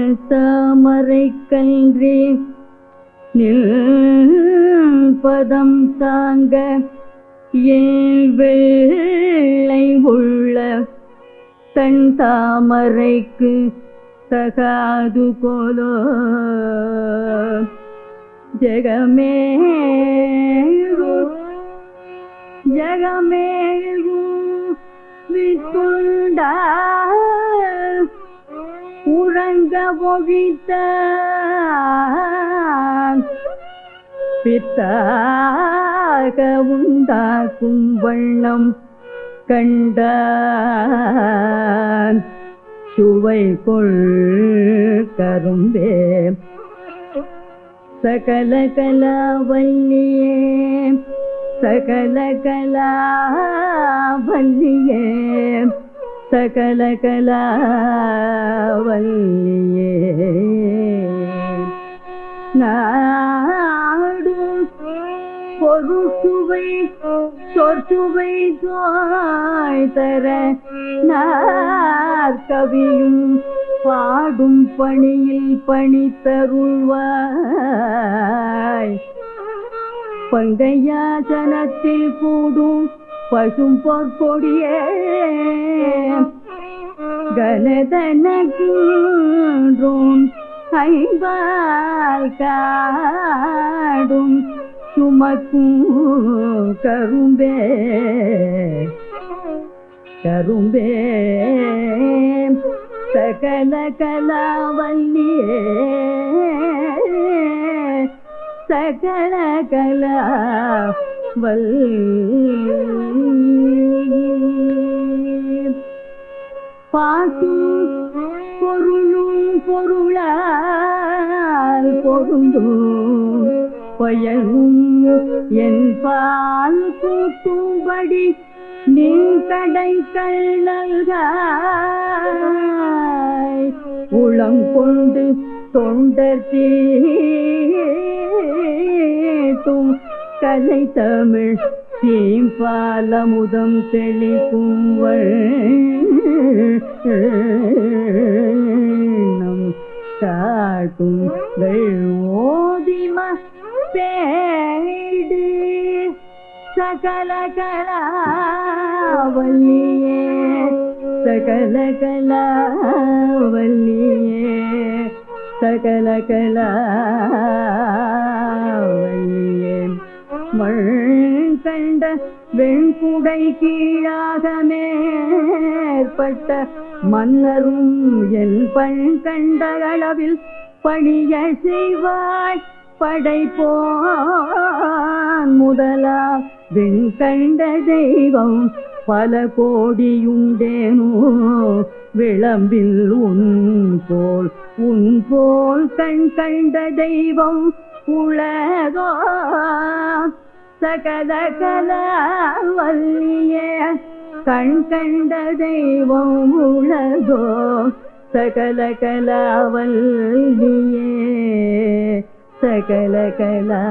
வெள்தாமரை கன்றி நில் பதம் தாங்க ஏன் வெள்ளை உள்ள தன் தாமரைக்கு தகாது கோலோ. ஜெகமே ஜெகமேகு வித்துண்டா உறங்க பொழித்த பித்தாக உண்டாக்கும் வண்ணம் கண்ட சுவை கொள் கரும்பே. சகல கலாவல்லியே சகல கலாவல்லியே. சகல கலாவல்லியே நாடு பொருசுவை சொற்சுவை தாய் தர நாற்கவியும் பாடும் பணியில் பணி தருள்வாய் பங்கையா ஜனத்தில் கூடும் பசும் பொற்கொடியே கனதனக்கும் ஐம்பால் காடும் சுமக்கும் கரும்பே. கரும்பே. சகல கலாவல்லியே. சகல கலா பாட்டும் பொருளும் பொருளால் பொருந்தும். பயனும் என் பால் கூட்டும்படி நீ கடை கள்ளல்காய் உளம் கொண்டு தொண்டர் தீட்டும் கலை தமிழ் தீம்பாலமுதம் தெளிக்கும் நம் காட்டும் ஓதிம பேடு சகல கலாவல்லியே சகல கலாவல்லியே சகல கலாவல்லியே. மண் கண்ட வெண்குடை கீழாக மேற்பட்ட மன்னரும் என் பண் கண்ட அளவில் பணிய செய்வாய். படைப்போன் முதலா வெண் கண்ட தெய்வம் பல கோடியுண்டேனோ. விளம்பில் உன் போல் உன் போல் கண் கண்ட தெய்வம் உலகோ. சகத கலாவல்லிய கண் கண்ட தெய்வம் உலகோ சகல கலாவல்லியே சகல கலா